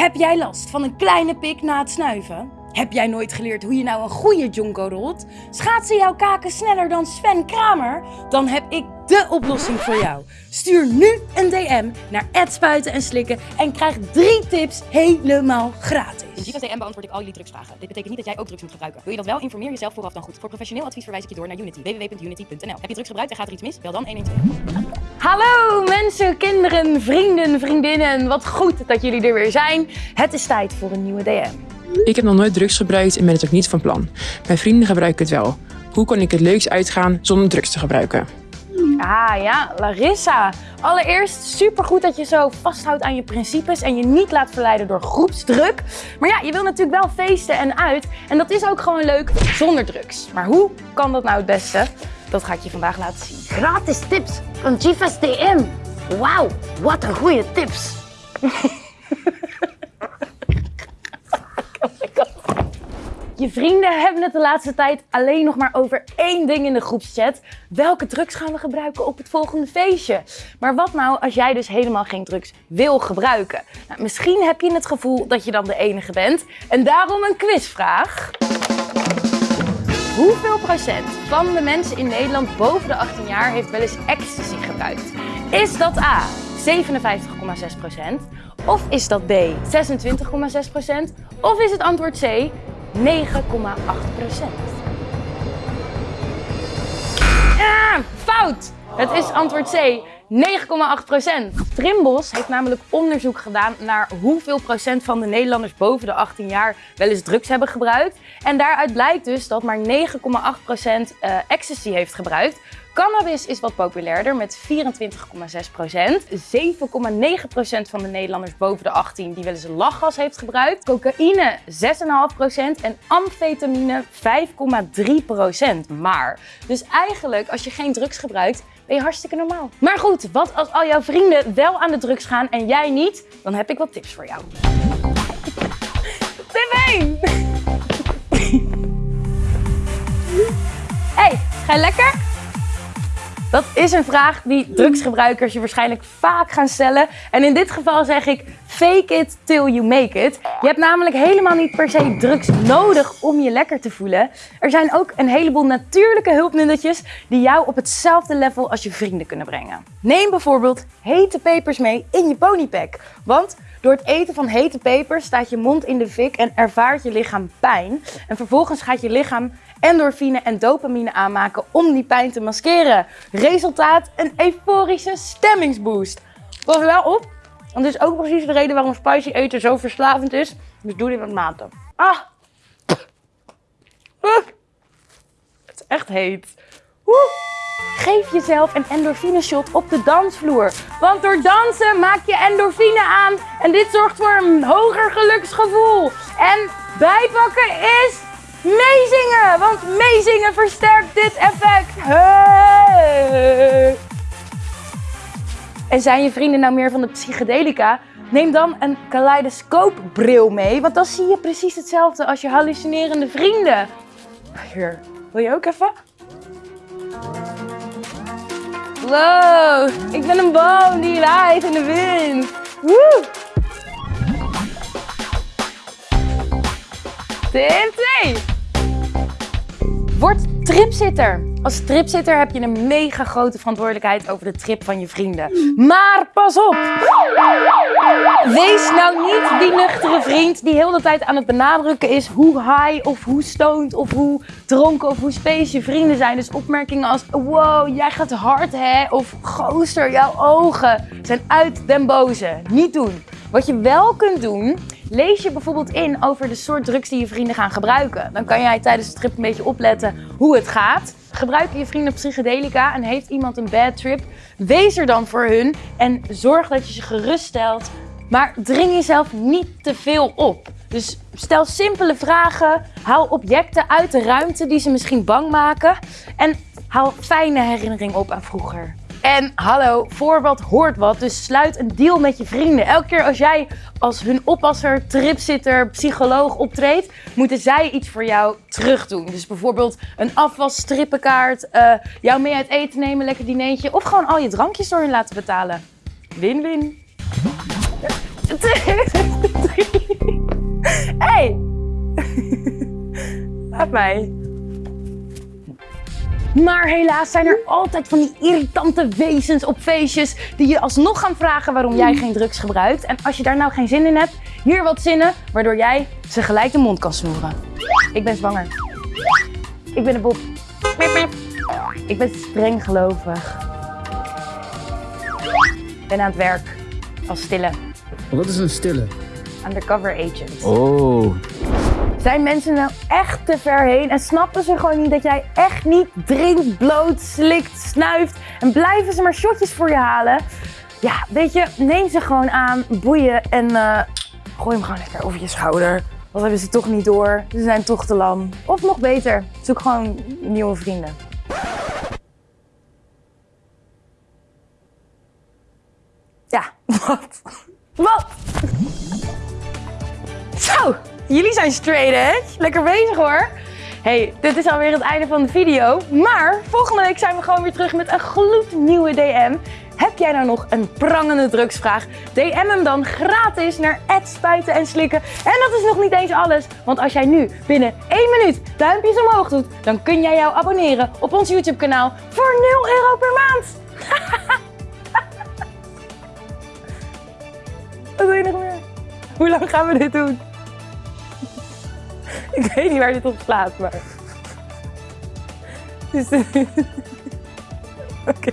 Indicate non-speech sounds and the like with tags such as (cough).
Heb jij last van een kleine pik na het snuiven? Heb jij nooit geleerd hoe je nou een goede jonko rolt? Schaatsen jouw kaken sneller dan Sven Kramer? Dan heb ik de oplossing voor jou. Stuur nu een DM naar spuiten en slikken en krijg drie tips helemaal gratis. In Giva's DM beantwoord ik al jullie drugsvragen. Dit betekent niet dat jij ook drugs moet gebruiken. Wil je dat wel? Informeer jezelf vooraf dan goed. Voor professioneel advies verwijs ik je door naar Unity. www.unity.nl Heb je drugs gebruikt en gaat er iets mis? Bel dan 112. Hallo mensen, kinderen, vrienden, vriendinnen. Wat goed dat jullie er weer zijn. Het is tijd voor een nieuwe DM. Ik heb nog nooit drugs gebruikt en ben het ook niet van plan. Mijn vrienden gebruiken het wel. Hoe kan ik het leuks uitgaan zonder drugs te gebruiken? Ah ja, Larissa. Allereerst supergoed dat je zo vasthoudt aan je principes en je niet laat verleiden door groepsdruk. Maar ja, je wil natuurlijk wel feesten en uit. En dat is ook gewoon leuk zonder drugs. Maar hoe kan dat nou het beste? Dat ga ik je vandaag laten zien. Gratis tips van Jiva's DM. Wauw, wat een goede tips. Je vrienden hebben het de laatste tijd alleen nog maar over één ding in de groepschat. Welke drugs gaan we gebruiken op het volgende feestje? Maar wat nou als jij dus helemaal geen drugs wil gebruiken? Nou, misschien heb je het gevoel dat je dan de enige bent. En daarom een quizvraag. Hoeveel procent van de mensen in Nederland boven de 18 jaar heeft wel eens ecstasy gebruikt? Is dat A 57,6 procent? Of is dat B 26,6 procent? Of is het antwoord C 9,8 procent. Ah, fout! Het is antwoord C, 9,8 procent. Trimbos heeft namelijk onderzoek gedaan naar hoeveel procent van de Nederlanders boven de 18 jaar wel eens drugs hebben gebruikt. En daaruit blijkt dus dat maar 9,8 procent uh, ecstasy heeft gebruikt. Cannabis is wat populairder met 24,6%. 7,9% van de Nederlanders boven de 18 die wel eens een lachgas heeft gebruikt. Cocaïne 6,5% en amfetamine 5,3%. Maar, dus eigenlijk als je geen drugs gebruikt, ben je hartstikke normaal. Maar goed, wat als al jouw vrienden wel aan de drugs gaan en jij niet? Dan heb ik wat tips voor jou. Tip 1! (laughs) Hey, ga je lekker? Dat is een vraag die drugsgebruikers je waarschijnlijk vaak gaan stellen. En in dit geval zeg ik fake it till you make it. Je hebt namelijk helemaal niet per se drugs nodig om je lekker te voelen. Er zijn ook een heleboel natuurlijke hulpmiddeltjes die jou op hetzelfde level als je vrienden kunnen brengen. Neem bijvoorbeeld hete pepers mee in je ponypack. Want door het eten van hete pepers staat je mond in de fik en ervaart je lichaam pijn. En vervolgens gaat je lichaam endorfine en dopamine aanmaken om die pijn te maskeren. Resultaat, een euforische stemmingsboost. Pas wel op, want dit is ook precies de reden waarom spicy eten zo verslavend is. Dus doe dit met mate. Ah! Het is echt heet. Geef jezelf een endorfine shot op de dansvloer. Want door dansen maak je endorfine aan en dit zorgt voor een hoger geluksgevoel. En bijpakken is meezingen, want meezingen versterkt dit effect. En zijn je vrienden nou meer van de psychedelica? Neem dan een kaleidoscoopbril mee, want dan zie je precies hetzelfde als je hallucinerende vrienden. Hier, wil je ook even? Wow, ik ben een boom die waait in de wind. Woe! Tip 2. Word tripzitter. Als tripzitter heb je een mega grote verantwoordelijkheid over de trip van je vrienden. Maar pas op! Wees nou niet die nuchtere vriend die heel de tijd aan het benadrukken is hoe high of hoe stoned of hoe dronken of hoe space je vrienden zijn. Dus opmerkingen als wow, jij gaat hard hè? Of gooster, jouw ogen zijn uit den boze. Niet doen. Wat je wel kunt doen, lees je bijvoorbeeld in over de soort drugs die je vrienden gaan gebruiken. Dan kan jij tijdens de trip een beetje opletten hoe het gaat. Gebruiken je vrienden psychedelica en heeft iemand een bad trip, wees er dan voor hun en zorg dat je ze geruststelt. Maar dring jezelf niet te veel op. Dus stel simpele vragen, haal objecten uit de ruimte die ze misschien bang maken en haal fijne herinneringen op aan vroeger. En hallo, voor wat hoort wat, dus sluit een deal met je vrienden. Elke keer als jij als hun oppasser, tripzitter, psycholoog optreedt, moeten zij iets voor jou terug doen. Dus bijvoorbeeld een afwas, strippenkaart, eh, jou mee uit eten nemen, lekker dineetje of gewoon al je drankjes door hun laten betalen. Win-win. (laughs) Hey! (laughs) Laat mij. Maar helaas zijn er altijd van die irritante wezens op feestjes die je alsnog gaan vragen waarom jij geen drugs gebruikt. En als je daar nou geen zin in hebt, hier wat zinnen waardoor jij ze gelijk de mond kan snoeren. Ik ben zwanger. Ik ben een Bob. Ik ben streng gelovig. Ik ben aan het werk als stille Wat is een stille? undercover agent. Oh. Zijn mensen nou echt te ver heen en snappen ze gewoon niet dat jij echt niet drinkt, bloot, slikt, snuift en blijven ze maar shotjes voor je halen? Ja, weet je, neem ze gewoon aan, boeien en eh, gooi hem gewoon lekker over je schouder. Dat hebben ze toch niet door. Ze zijn toch te lam. Of nog beter, zoek gewoon nieuwe vrienden. Ja, (laughs) wat? Wat? Zo, jullie zijn straight edge. Lekker bezig hoor. Hey, dit is alweer het einde van de video. Maar volgende week zijn we gewoon weer terug met een gloednieuwe DM. Heb jij nou nog een prangende drugsvraag? DM hem dan gratis naar spuiten en slikken. En dat is nog niet eens alles. Want als jij nu binnen 1 minuut duimpjes omhoog doet, dan kun jij jou abonneren op ons YouTube kanaal voor 0 euro per maand. (laughs) Wat wil je nog meer? Hoe lang gaan we dit doen? (laughs) Ik weet niet waar dit op slaat, maar. Dus- (laughs) Oké.